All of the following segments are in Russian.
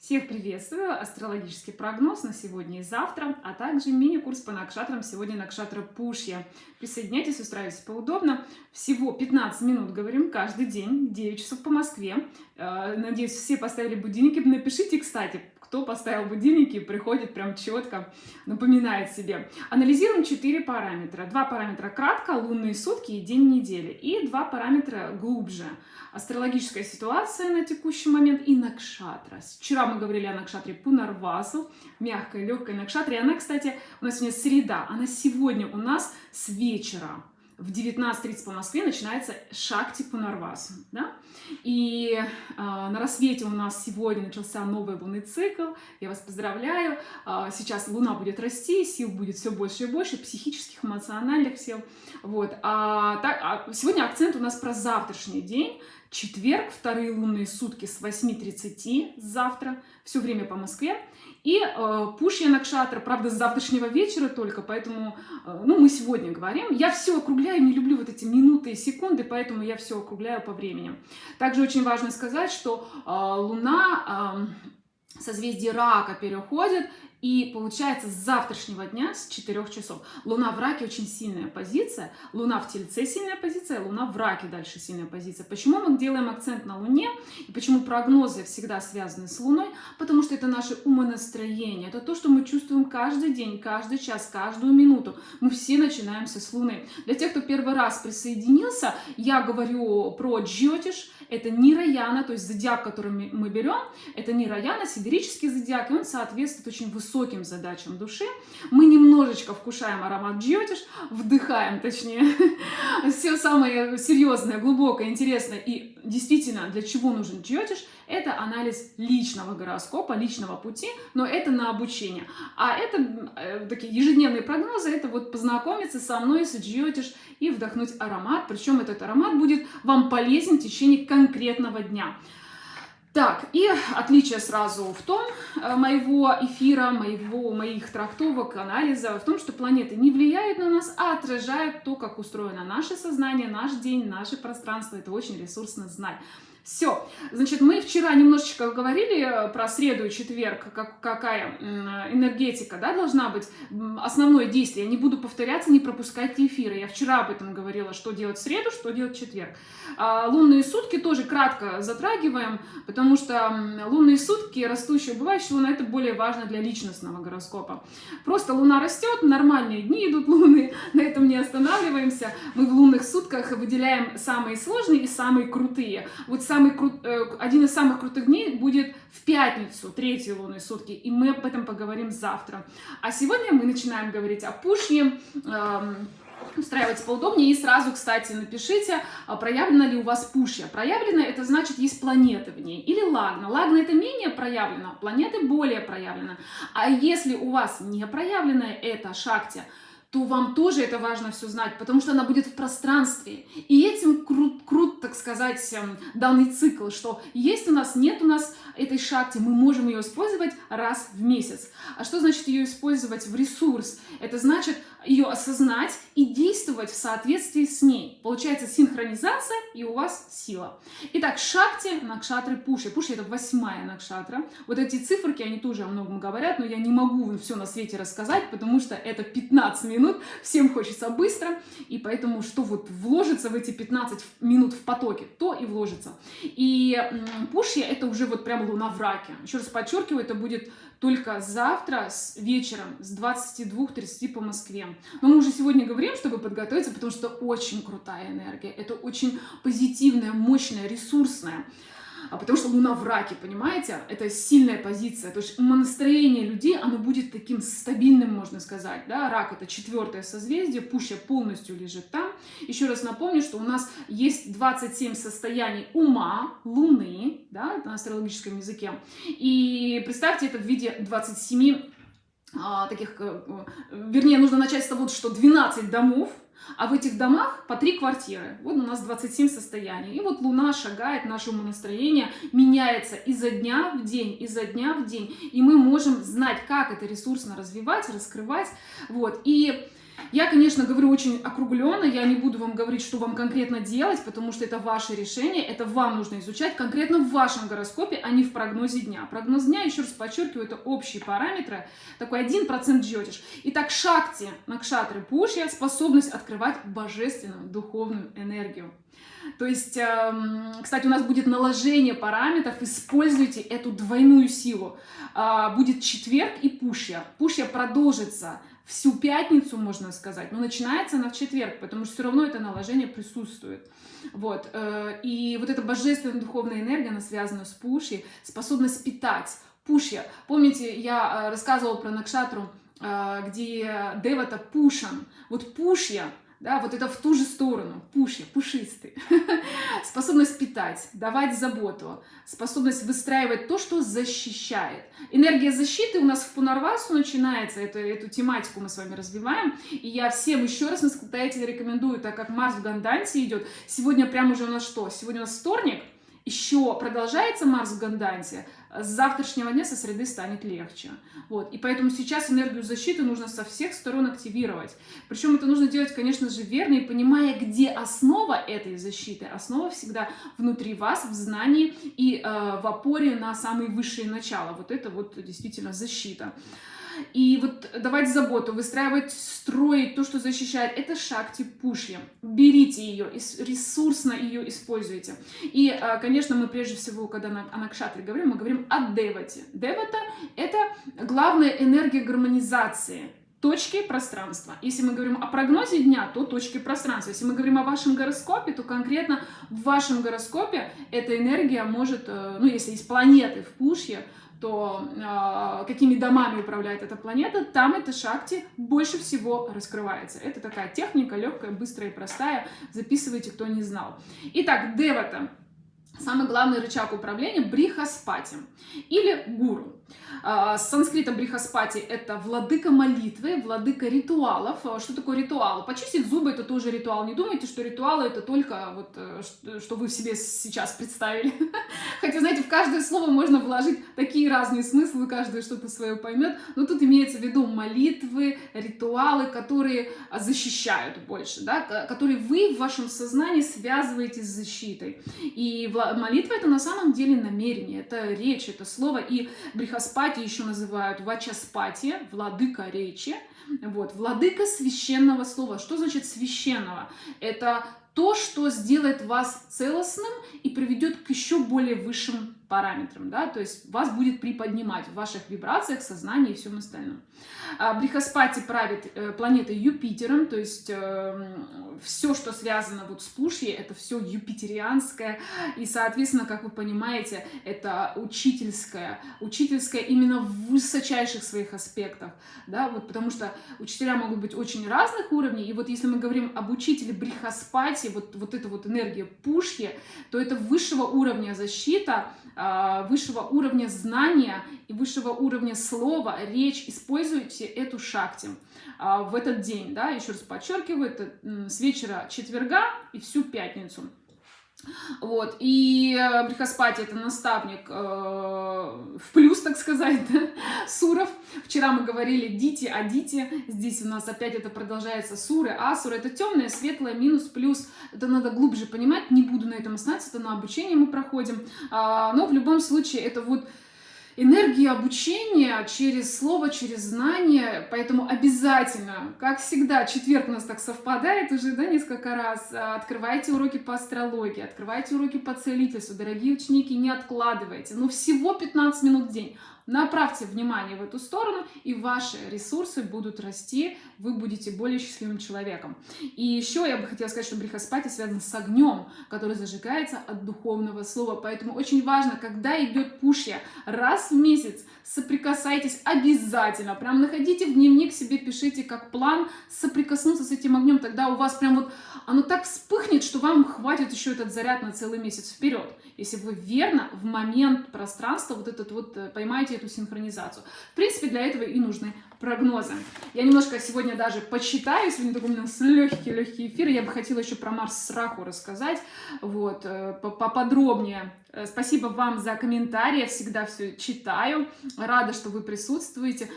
Всех приветствую! Астрологический прогноз на сегодня и завтра, а также мини-курс по накшатрам сегодня накшатра Пушья. Присоединяйтесь, устраивайтесь поудобно. Всего 15 минут говорим каждый день, 9 часов по Москве. Э, надеюсь, все поставили будильники. Напишите, кстати, кто поставил будильники, приходит прям четко, напоминает себе. Анализируем 4 параметра. Два параметра кратко, лунные сутки и день недели. И два параметра глубже. Астрологическая ситуация на текущий момент и накшатра. Вчера мы говорили о накшатре Пунарвасу, мягкой, легкой накшатре. Она, кстати, у нас сегодня среда, она сегодня у нас с вечера в 19.30 по Москве начинается Шакти Пунарвас. Да? И э, на рассвете у нас сегодня начался новый лунный цикл. Я вас поздравляю. Э, сейчас Луна будет расти, сил будет все больше и больше, психических, эмоциональных сил. Вот. А, так, а сегодня акцент у нас про завтрашний день. Четверг, вторые лунные сутки с 8.30 завтра, все время по Москве. И э, Пушья Накшатра, правда, с завтрашнего вечера только, поэтому, э, ну, мы сегодня говорим. Я все округляю, не люблю вот эти минуты и секунды, поэтому я все округляю по времени. Также очень важно сказать, что э, Луна... Э, созвездие рака переходит, и получается с завтрашнего дня, с 4 часов, Луна в раке очень сильная позиция, Луна в Тельце сильная позиция, Луна в раке дальше сильная позиция. Почему мы делаем акцент на Луне и почему прогнозы всегда связаны с Луной? Потому что это наше умонастроение, это то, что мы чувствуем каждый день, каждый час, каждую минуту. Мы все начинаемся с Луны. Для тех, кто первый раз присоединился, я говорю про Джотиш, это Нираяна, то есть зодиак, который мы берем, это Нираяна, сидерический зодиак, и он соответствует очень высоким задачам души. Мы немножечко вкушаем аромат джиотиш, вдыхаем, точнее, все самое серьезное, глубокое, интересное и действительно, для чего нужен джиотиш – это анализ личного гороскопа, личного пути, но это на обучение. А это э, такие ежедневные прогнозы, это вот познакомиться со мной, с Джиотиш и вдохнуть аромат. Причем этот аромат будет вам полезен в течение конкретного дня. Так, и отличие сразу в том э, моего эфира, моего, моих трактовок, анализа, в том, что планеты не влияют на нас, а отражают то, как устроено наше сознание, наш день, наше пространство. Это очень ресурсно знать. Все. Значит, мы вчера немножечко говорили э, про среду и четверг, как, какая энергетика да, должна быть, основное действие. Я не буду повторяться, не пропускать эфиры. Я вчера об этом говорила, что делать в среду, что делать в четверг. А лунные сутки тоже кратко затрагиваем, потому что лунные сутки, растущие, убывающие луна, это более важно для личностного гороскопа. Просто луна растет, нормальные дни идут луны, на этом не останавливаемся. Мы в лунных сутках выделяем самые сложные и самые крутые. Вот самые самый крут, э, один из самых крутых дней будет в пятницу, третьи лунные сутки, и мы об этом поговорим завтра. А сегодня мы начинаем говорить о пушне, эм, устраиваться поудобнее. И сразу, кстати, напишите, а проявлено ли у вас пушья. Проявлено, это значит, есть планеты в ней. Или лагна. Лагна это менее проявлено, планеты более проявлено. А если у вас не проявлено это шакти, то вам тоже это важно все знать, потому что она будет в пространстве. И этим крут, крут, так сказать, эм, данный цикл, что есть у нас, нет у нас этой шахти, мы можем ее использовать раз в месяц. А что значит ее использовать в ресурс? Это значит ее осознать и действовать в соответствии с ней. Получается синхронизация и у вас сила. Итак, шакти, накшатры, пуши. Пуши это восьмая накшатра. Вот эти циферки, они тоже о многом говорят, но я не могу все на свете рассказать, потому что это 15 минут, всем хочется быстро, и поэтому что вот вложится в эти 15 минут в потоке, то и вложится. И пушья это уже вот прям луна в раке. Еще раз подчеркиваю, это будет только завтра с вечером с 22.30 по Москве. Но мы уже сегодня говорим, чтобы подготовиться, потому что очень крутая энергия. Это очень позитивная, мощная, ресурсная потому что Луна в раке, понимаете? Это сильная позиция, то есть умонастроение людей, оно будет таким стабильным, можно сказать, да? Рак — это четвертое созвездие, Пуща полностью лежит там. Еще раз напомню, что у нас есть 27 состояний ума, Луны, да, на астрологическом языке, и представьте это в виде 27 а, таких, э, вернее, нужно начать с того, что 12 домов, а в этих домах по три квартиры. Вот у нас 27 состояний. И вот Луна шагает, наше умонастроение меняется изо дня в день, изо дня в день. И мы можем знать, как это ресурсно развивать, раскрывать. Вот. И Я, конечно, говорю очень округленно, я не буду вам говорить, что вам конкретно делать, потому что это ваше решение, это вам нужно изучать конкретно в вашем гороскопе, а не в прогнозе дня. Прогноз дня, еще раз подчеркиваю, это общие параметры, такой 1% джотиш. Итак, шакти, накшатры, пушья, способность открывать божественную духовную энергию. То есть, эм, кстати, у нас будет наложение параметров, используйте эту двойную силу. А, будет четверг и пушья. Пушья продолжится всю пятницу, можно сказать, но начинается она в четверг, потому что все равно это наложение присутствует. Вот. Э, и вот эта божественная духовная энергия, она связана с пушьей, способность питать. Пушья. Помните, я э, рассказывала про Накшатру, э, где Девата Пушан. Вот Пушья — да, вот это в ту же сторону, пуши, пушистый. способность питать, давать заботу, способность выстраивать то, что защищает. Энергия защиты у нас в Пунарвасу начинается, это, эту тематику мы с вами развиваем, и я всем еще раз настоятельно рекомендую, так как Марс в Ганданте идет, сегодня прямо уже у нас что? Сегодня у нас вторник, еще продолжается Марс в Ганданте, с завтрашнего дня со среды станет легче. Вот. И поэтому сейчас энергию защиты нужно со всех сторон активировать. Причем это нужно делать, конечно же, верно и понимая, где основа этой защиты. Основа всегда внутри вас, в знании и э, в опоре на самые высшие начала. Вот это вот действительно защита. И вот давать заботу, выстраивать, строить то, что защищает, это шакти пушья. Берите ее, ресурсно ее используйте. И, а, конечно, мы прежде всего, когда о Накшатре говорим, мы говорим о Девате. Девата — это главная энергия гармонизации точки пространства. Если мы говорим о прогнозе дня, то точки пространства. Если мы говорим о вашем гороскопе, то конкретно в вашем гороскопе эта энергия может, э, ну, если есть планеты в пушье, то э, какими домами управляет эта планета, там эта шакти больше всего раскрывается. Это такая техника легкая, быстрая и простая. Записывайте, кто не знал. Итак, Девата. Самый главный рычаг управления – брихаспати или гуру. А, с санскрита брихаспати – это владыка молитвы, владыка ритуалов. А, что такое ритуал? Почистить зубы – это тоже ритуал. Не думайте, что ритуалы – это только вот, э, что вы в себе сейчас представили. Хотя, знаете, в каждое слово можно вложить такие разные смыслы, каждый что-то свое поймет. Но тут имеется в виду молитвы, ритуалы, которые защищают больше, да? которые вы в вашем сознании связываете с защитой. И молитва – это на самом деле намерение, это речь, это слово. И брихаспати Вачаспати еще называют Вачаспати, владыка речи. Вот, владыка священного слова. Что значит священного? Это то, что сделает вас целостным и приведет к еще более высшим параметрам, да, то есть вас будет приподнимать в ваших вибрациях, сознании и всем остальном. А, Брихаспати правит э, планетой Юпитером, то есть э, все, что связано вот с Пушьей, это все юпитерианское, и, соответственно, как вы понимаете, это учительское, учительское именно в высочайших своих аспектах, да, вот потому что учителя могут быть очень разных уровней, и вот если мы говорим об учителе Брихаспати, вот, вот эта вот энергия Пушьи, то это высшего уровня защита, высшего уровня знания и высшего уровня слова, речь, используйте эту шакти а, в этот день, да, еще раз подчеркиваю, это с вечера четверга и всю пятницу. Вот, и э, Брихаспати это наставник э, в плюс, так сказать, да? Суров. Вчера мы говорили Дити, а Дити, здесь у нас опять это продолжается Суры, Асуры. Это темное, светлое, минус, плюс. Это надо глубже понимать, не буду на этом останавливаться, это на обучение мы проходим. А, но в любом случае это вот энергия обучения через слово, через знание, поэтому обязательно, как всегда, четверг у нас так совпадает уже, да, несколько раз, а, открывайте уроки по астрологии, открывайте уроки по целительству, дорогие ученики, не откладывайте, ну всего 15 минут в день, Направьте внимание в эту сторону, и ваши ресурсы будут расти, вы будете более счастливым человеком. И еще я бы хотела сказать, что брихаспати связан с огнем, который зажигается от духовного слова. Поэтому очень важно, когда идет пушья, раз в месяц соприкасайтесь обязательно. Прям находите в дневник себе, пишите как план соприкоснуться с этим огнем. Тогда у вас прям вот оно так вспыхнет, что вам хватит еще этот заряд на целый месяц вперед. Если вы верно в момент пространства вот этот вот э, поймаете эту синхронизацию. В принципе, для этого и нужны прогнозы. Я немножко сегодня даже почитаю, сегодня такой у нас легкий-легкий эфир, я бы хотела еще про Марс с Раху рассказать, вот, э, поподробнее. Э, спасибо вам за комментарии, я всегда все читаю, рада, что вы присутствуете.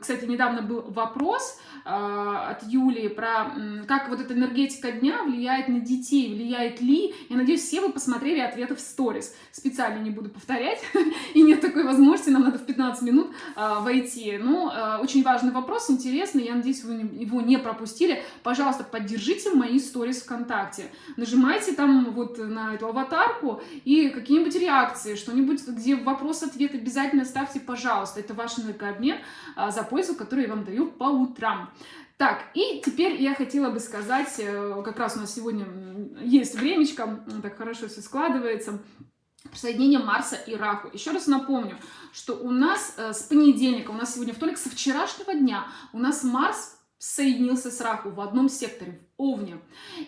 Кстати, недавно был вопрос э, от Юлии про как вот эта энергетика дня влияет на детей, влияет ли. Я надеюсь, все вы посмотрели ответы в сторис. Специально не буду повторять, и нет такой возможности, нам надо в 15 минут войти. Ну, очень важный вопрос, интересный, я надеюсь, вы его не пропустили. Пожалуйста, поддержите мои сторис ВКонтакте. Нажимайте там вот на эту аватарку и какие-нибудь реакции, что-нибудь, где вопрос-ответ обязательно ставьте, пожалуйста. Это ваш энергообмен а, за пользу, которую я вам даю по утрам. Так, и теперь я хотела бы сказать, э, как раз у нас сегодня есть времечко, так хорошо все складывается, соединение Марса и Раху. Еще раз напомню, что у нас э, с понедельника, у нас сегодня вторник, со вчерашнего дня у нас Марс соединился с Раху в одном секторе, Овне.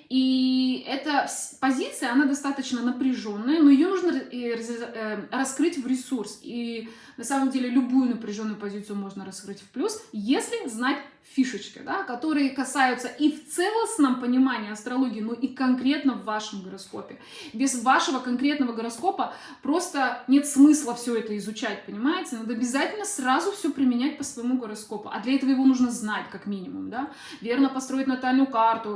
И эта позиция, она достаточно напряженная, но ее нужно э, раскрыть в ресурс. И на самом деле любую напряженную позицию можно раскрыть в плюс, если знать фишечки, да, которые касаются и в целостном понимании астрологии, но и конкретно в вашем гороскопе. Без вашего конкретного гороскопа просто нет смысла все это изучать, понимаете? Надо обязательно сразу все применять по своему гороскопу, а для этого его нужно знать как минимум, да, верно построить натальную карту,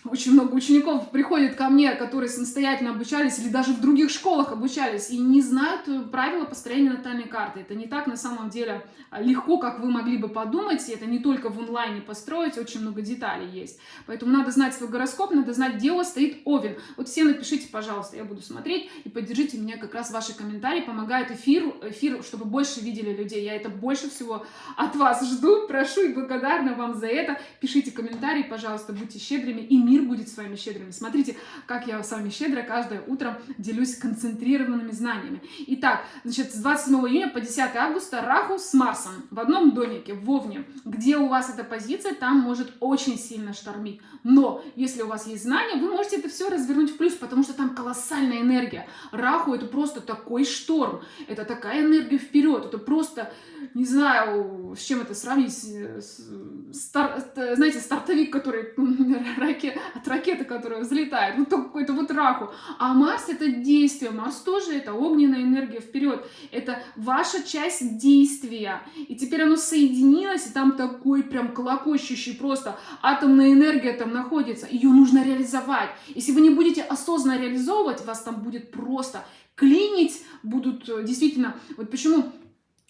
очень много учеников приходят ко мне, которые самостоятельно обучались или даже в других школах обучались и не знают э, правила построения натальной карты. Это не так на самом деле а, легко, как вы могли бы подумать. Это не только в онлайне построить, очень много деталей есть. Поэтому надо знать свой гороскоп, надо знать, где у вас стоит Овен. Вот все напишите, пожалуйста, я буду смотреть и поддержите меня как раз ваши комментарии. Помогает эфир, эфир, чтобы больше видели людей. Я это больше всего от вас жду, прошу и благодарна вам за это. Пишите комментарии, пожалуйста, будьте щедрыми и мир будет с вами щедрыми. Смотрите, как я с вами щедро каждое утро делюсь концентрированными знаниями. Итак, значит, с 27 июня по 10 августа Раху с Марсом в одном домике, в Овне. Где у вас эта позиция, там может очень сильно штормить. Но если у вас есть знания, вы можете это все развернуть в плюс, потому что там колоссальная энергия. Раху это просто такой шторм, это такая энергия вперед, это просто, не знаю, с чем это сравнить, с, стар, знаете, стартовик, который раке, от ракеты, которая взлетает, вот какой-то вот раху. А Марс это действие, Марс тоже это огненная энергия вперед, это ваша часть действия. И теперь оно соединилось, и там такой прям колокочущий просто атомная энергия там находится, ее нужно реализовать. Если вы не будете осознанно реализовывать, вас там будет просто клинить, будут э, действительно, вот почему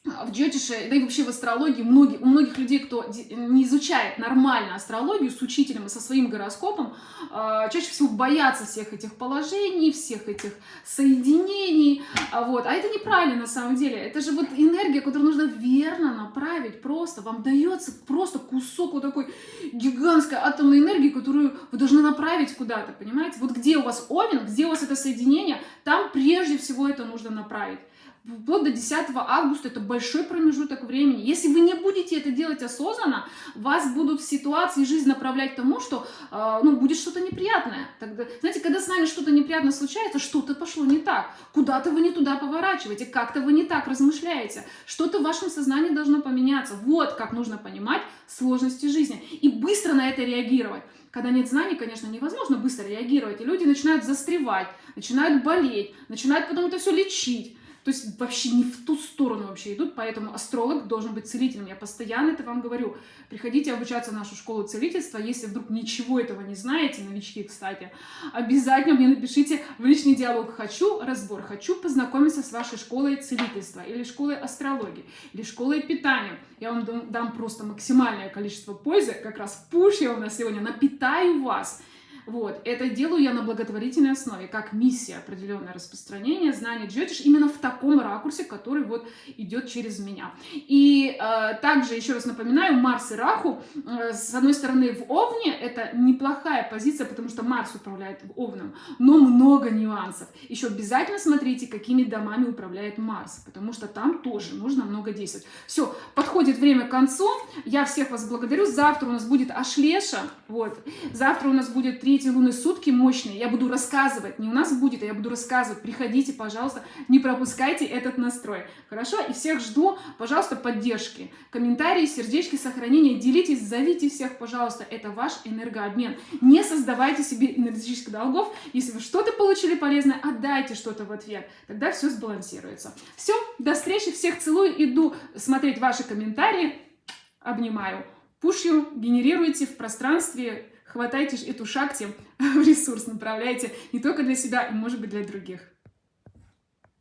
в джотише, да и вообще в астрологии, многие, у многих людей, кто не изучает нормально астрологию с учителем и со своим гороскопом, а, чаще всего боятся всех этих положений, всех этих соединений, а, вот. а это неправильно на самом деле, это же вот энергия, которую нужно верно направить, просто вам дается просто кусок вот такой гигантской атомной энергии, которую вы должны направить куда-то, понимаете, вот где у вас овен, где у вас это соединение, там прежде всего это нужно направить вплоть до 10 августа, это большой промежуток времени. Если вы не будете это делать осознанно, вас будут в ситуации жизнь направлять к тому, что э, ну, будет что-то неприятное. Тогда, знаете, когда с нами что-то неприятное случается, что-то пошло не так, куда-то вы не туда поворачиваете, как-то вы не так размышляете, что-то в вашем сознании должно поменяться. Вот как нужно понимать сложности жизни и быстро на это реагировать. Когда нет знаний, конечно, невозможно быстро реагировать, и люди начинают застревать, начинают болеть, начинают потом это все лечить. То есть вообще не в ту сторону вообще идут, поэтому астролог должен быть целителем. Я постоянно это вам говорю. Приходите обучаться в нашу школу целительства, если вдруг ничего этого не знаете, новички, кстати, обязательно мне напишите в личный диалог «Хочу разбор», «Хочу познакомиться с вашей школой целительства» или школой астрологии, или школой питания. Я вам дам просто максимальное количество пользы, как раз пуш я у нас сегодня напитаю вас вот. Это делаю я на благотворительной основе, как миссия определенное распространение знаний джотиш именно в таком ракурсе, который вот идет через меня. И э, также, еще раз напоминаю, Марс и Раху, э, с одной стороны, в Овне это неплохая позиция, потому что Марс управляет Овном, но много нюансов. Еще обязательно смотрите, какими домами управляет Марс, потому что там тоже нужно много действовать. Все, подходит время к концу. Я всех вас благодарю. Завтра у нас будет Ашлеша. Вот. Завтра у нас будет три третьей луны сутки мощные. Я буду рассказывать, не у нас будет, а я буду рассказывать. Приходите, пожалуйста, не пропускайте этот настрой. Хорошо? И всех жду, пожалуйста, поддержки. Комментарии, сердечки, сохранения. Делитесь, зовите всех, пожалуйста. Это ваш энергообмен. Не создавайте себе энергетических долгов. Если вы что-то получили полезное, отдайте что-то в ответ. Тогда все сбалансируется. Все, до встречи, всех целую. Иду смотреть ваши комментарии. Обнимаю. Пушью генерируйте в пространстве, хватайте эту шахте в ресурс, направляйте не только для себя, и, может быть, для других.